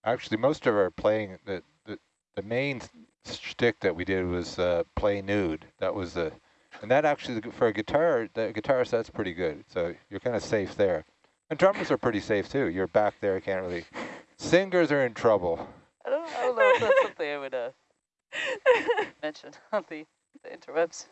Actually, most of our playing the the, the main shtick that we did was uh, play nude. That was the, and that actually for a guitar, the guitar set's pretty good. So you're kind of safe there. And drummers are pretty safe too. You're back there, can't really. Singers are in trouble.
I don't, I don't know if that's something I would uh, mention on the, the interwebs.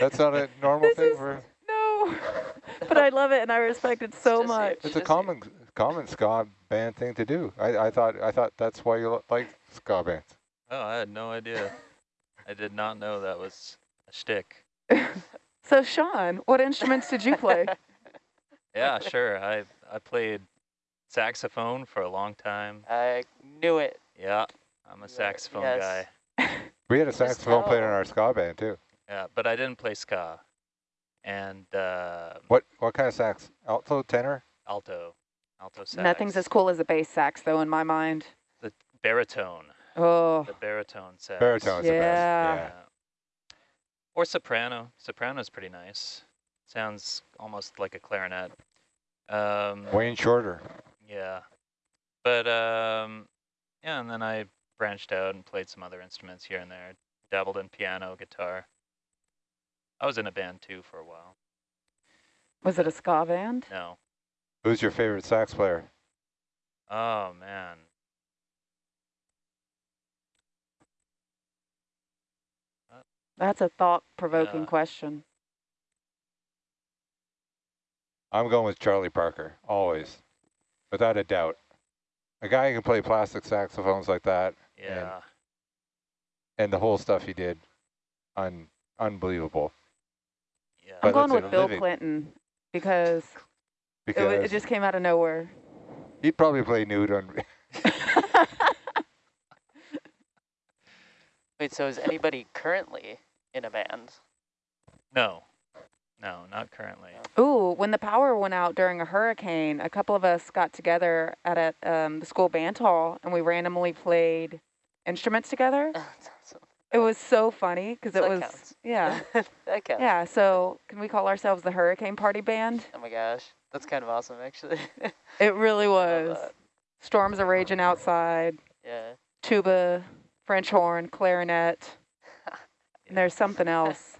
That's not a normal
This
thing
is-
for.
No, but I love it and I respect it so
just
much.
It's a
Just you.
common common ska band thing to do. I, I thought I thought that's why you like ska bands.
Oh, I had no idea. I did not know that was a shtick.
So Sean, what instruments did you play?
Yeah, sure. I I played saxophone for a long time.
I knew it.
Yeah, I'm a saxophone
yes.
guy.
We had a saxophone player in our ska band too.
Yeah, but I didn't play ska. And uh,
What what kind of sax? Alto, tenor?
alto, alto sax.
Nothing's as cool as a bass sax, though, in my mind.
The baritone,
Oh,
the baritone sax.
Baritone's the best.
Yeah.
Yeah.
Or soprano. Soprano's pretty nice. Sounds almost like a clarinet. Um,
Wayne Shorter.
Yeah. But um yeah, and then I branched out and played some other instruments here and there. Dabbled in piano, guitar. I was in a band too for a while.
was it a ska band?
No.
Who's your favorite sax player?
Oh man.
That's a thought-provoking
Yeah.
question.
I'm going with Charlie Parker, always, without a doubt. A guy who can play plastic saxophones like that,
Yeah.
and the whole stuff he did, un unbelievable.
Yeah.
I'm going with Bill
living-
Clinton because it,
Because
wa- it just came out of nowhere.
he'd probably play nude on.
Wait, so is anybody currently in a band?
No. No, not currently.
Ooh, when the power went out during a hurricane, a couple of us got together at a, um, the school band hall and we randomly played instruments together.
That's awesome.
It was so funny because it was,
counts.
yeah.
that counts.
Yeah, so can we call ourselves the Hurricane Party Band?
Oh my gosh, that's kind of awesome, actually.
It really was. Storms are raging outside,
Yeah.
tuba, French horn, clarinet, and there's something else.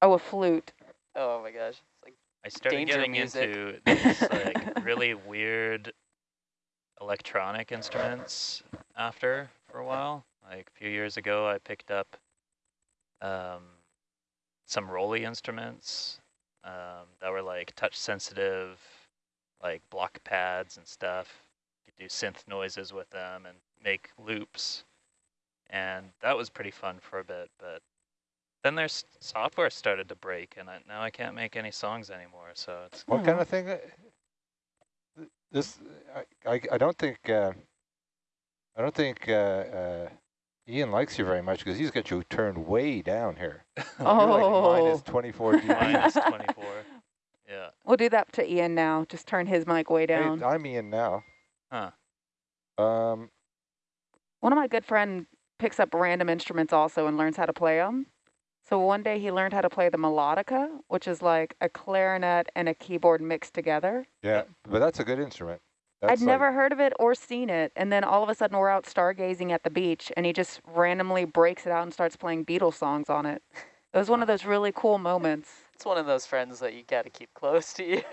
Oh, a flute.
Oh my gosh. It's like
I started
Danger
getting
music.
into these like really weird electronic instruments after for a while. Like a few years ago, I picked up um, some ROLI instruments um, that were like touch sensitive, like block pads and stuff. You could do synth noises with them and make loops. And that was pretty fun for a bit, but then their software started to break, and I, now I can't make any songs anymore. So it's
What kind of thing? uh, This I I, I don't think uh, I don't think uh, uh, Ian likes you very much because he's got you turned way down here. You're like
Oh.
24 dB.
minus 24. Yeah.
We'll do that to Ian now. Just turn his mic way
Hey,
down.
I'm Ian now.
Huh.
Um,
One of my good friend picks up random instruments also and learns how to play them. So one day he learned how to play the melodica, which is like a clarinet and a keyboard mixed together.
yeah, but that's a good instrument. That's
I'd
like-
never heard of it or seen it. And then all of a sudden we're out stargazing at the beach and he just randomly breaks it out and starts playing Beatles songs on it. It was one of those really cool moments.
it's one of those friends that you gotta keep close to you.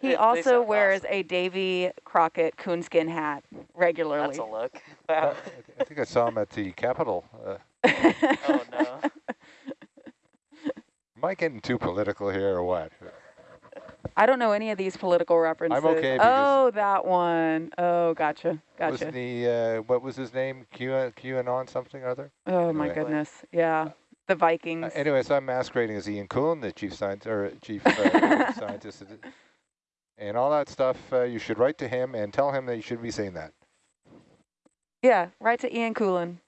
He
They- they
also
sound
wears
awesome.
a Davy Crockett coonskin hat regularly.
That's a look.
Uh,
Wow.
I think I saw him at the Capitol. Uh,
oh no.
am I getting too political here or what?
I don't know any of these political references.
okay
oh, that one. Oh, gotcha. Gotcha.
Wasn't he, uh, what was his name? Q, QAnon something or other?
Oh my goodness. Yeah. The Vikings.
Uh, anyway, so I'm masquerading as Ian Coon, the chief scientist, or chief uh, scientist, and all that stuff. Uh, you should write to him and tell him that you should be saying that.
yeah, write to Ian Coolin.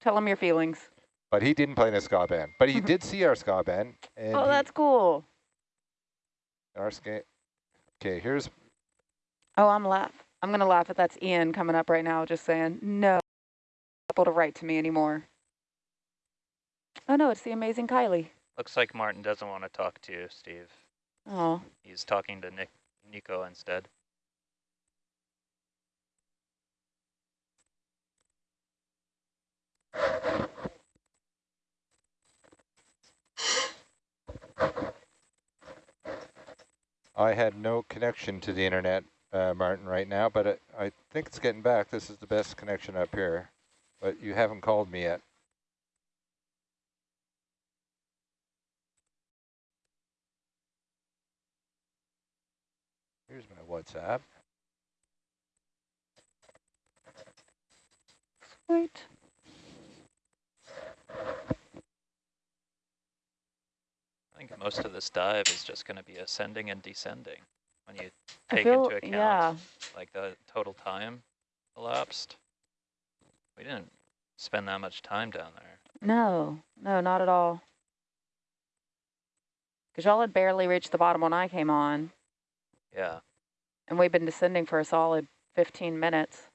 Tell him your feelings.
But he didn't play in a ska band. But he did see our ska band. And
oh, that's cool.
Our ska. Okay, here's
Oh, I'm laugh. I'm gonna laugh if that's Ian coming up right now, just saying no. Able to write to me anymore. Oh no, it's the amazing Kylie.
Looks like Martin doesn't want to talk to you, Steve.
Oh,
He's talking to Nick, Nico instead.
I had no connection to the internet, uh, Martin, right now, but it, I think it's getting back. This is the best connection up here, but you haven't called me yet. Here's my WhatsApp.
sweet.
I think most of this dive is just going to be ascending and descending when you take
feel,
into account
yeah.
like the total time elapsed. We didn't spend that much time down there.
No, no, not at all. Because y'all had barely reached the bottom when I came on,
Yeah.
and we've been descending for a solid 15 minutes.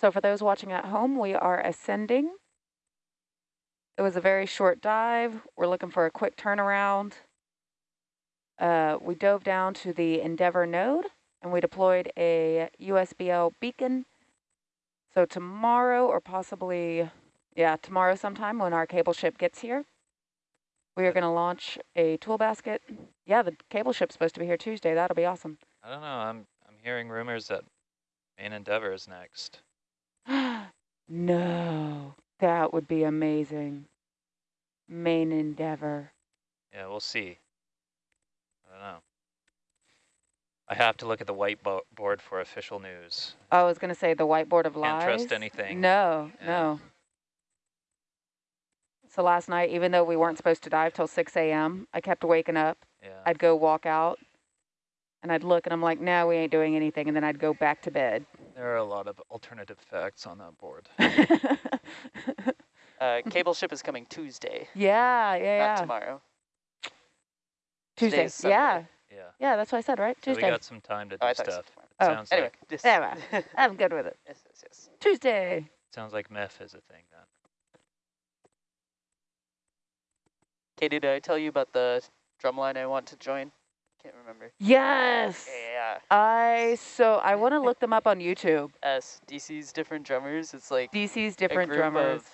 So for those watching at home, we are ascending. It was a very short dive. We're looking for a quick turnaround. Uh, we dove down to the Endeavour node and we deployed a USBL beacon. So tomorrow or possibly, yeah, tomorrow sometime when our cable ship gets here, we are going to launch a tool basket. Yeah, the cable ship's supposed to be here Tuesday. That'll be awesome.
I don't know. I'm I'm hearing rumors that main Endeavour is next.
no, that would be amazing. Main Endeavour.
Yeah, we'll see. I don't know. I have to look at the whiteboard for official news.
I was going to say the whiteboard of
Can't
lies.
trust anything.
No,
Yeah.
no. So last night, even though we weren't supposed to dive till 6 a.m., I kept waking up.
Yeah.
I'd go walk out, and I'd look, and I'm like, no, we ain't doing anything, and then I'd go back to bed.
There are a lot of alternative facts on that board.
Uh, cable ship is coming Tuesday,
yeah, yeah,
not
yeah.
tomorrow.
Tuesday. Yeah,
Yeah.
yeah, that's what I said, right?
So we
Tuesday.
got some time to
Oh,
do
I thought you said
stuff.
Oh,
sounds
Anyway,
like
this-
Yeah, well, I'm good with it.
yes, yes, yes.
Tuesday.
sounds like meth is a thing then.
Katie, did I tell you about the drumline I want to join? Can't remember.
Yes.
Yeah,
I so I want to look them up on YouTube.
S DC's different drummers. It's like
DC's
a
different
group
drummers.
of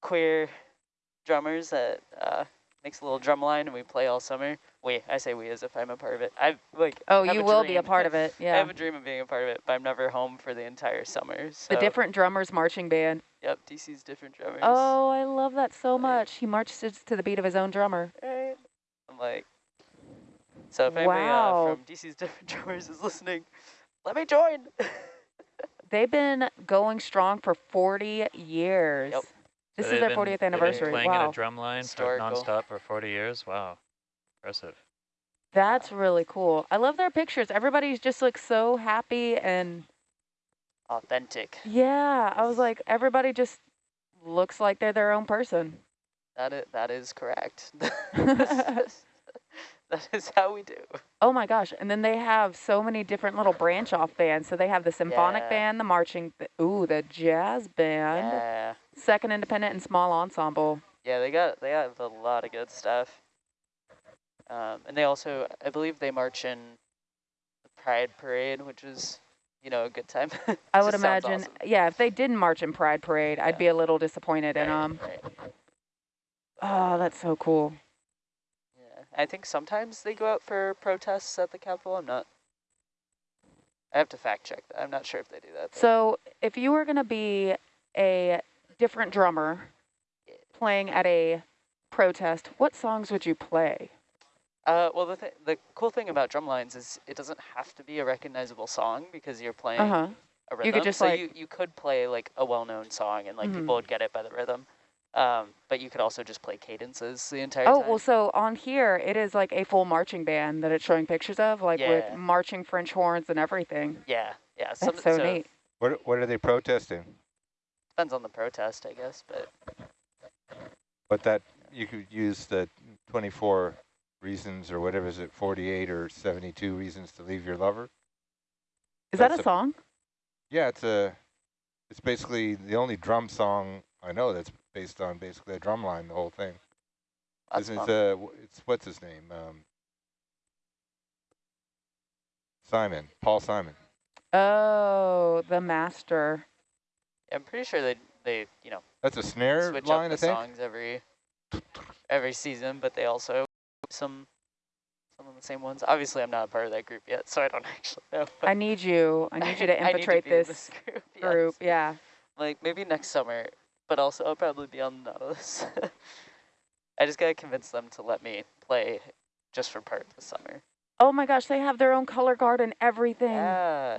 queer drummers that uh, makes a little drum line, and we play all summer. We, I say we as if I'm a part of it. I like.
Oh, you will be a part of it. Yeah.
I have a dream of being a part of it, but I'm never home for the entire summer. So,
The different drummers marching band.
Yep, DC's different drummers.
Oh, I love that so much. He marches to the beat of his own drummer.
Right. I'm like. So if anybody
Wow.
uh, from DC's different drummers is listening, let me join.
They've been going strong for 40 years.
Yep.
This
So
is their
been-
40th
they've been
anniversary.
Playing in a drum line for
Historical.
nonstop for 40 years. Wow. Impressive.
That's really cool. I love their pictures. Everybody's just looks so happy and
Authentic.
yeah, I was like everybody just looks like they're their own person.
That is, that is correct. that is how we do.
Oh my gosh. And then they have so many different little branch off bands. So they have the symphonic
Yeah.
band, the marching, b- ooh, the jazz band,
Yeah.
second independent and small ensemble.
Yeah, they got they have a lot of good stuff. Um, and they also, I believe, they march in the Pride Parade, which is, you know, a good time.
I would imagine,
awesome.
yeah, if they didn't march in Pride Parade, I'd be a little disappointed in
Right,
them.
right.
Oh, that's so cool.
I think sometimes they go out for protests at the Capitol. I'm not. I have to fact check that. I'm not sure if they do that. but-
So if you were going to be a different drummer playing at a protest, what songs would you play?
Uh, well, the th- the cool thing about drum lines is it doesn't have to be a recognizable song because you're playing
Uh-huh.
a rhythm.
You could just,
so
like-
you, you could play like a well-known song and like
Mhm.
people would get it by the rhythm. Um, but you could also just play cadences the entire
Oh,
time.
well, so on here, it is like a full marching band that it's showing pictures of, like
Yeah.
with marching French horns and everything.
yeah, yeah.
That's
some-
so neat.
What what are they protesting?
Depends on the protest, I guess. But
But that you could use the 24 reasons or whatever is it, 48 or 72 reasons to leave your lover.
Is that a
a-
song?
Yeah, it's a it's basically the only drum song I know that's based on basically a drum line. The whole thing.
that's
Isn't
fun.
it, uh, it's what's his name? Um, Simon, Paul Simon.
Oh, the master.
I'm pretty sure they they you know
That's a snare
switch
line,
up the
I think.
songs every every season, but they also some some of the same ones. Obviously, I'm not a part of that group yet, so I don't actually know.
I need you. I need you to infiltrate
be in
this
group. yes.
group. Yeah.
Like maybe next summer, but also I'll probably be on the Nautilus. I just gotta convince them to let me play just for part of the summer.
Oh my gosh, they have their own color guard and everything.
Yeah.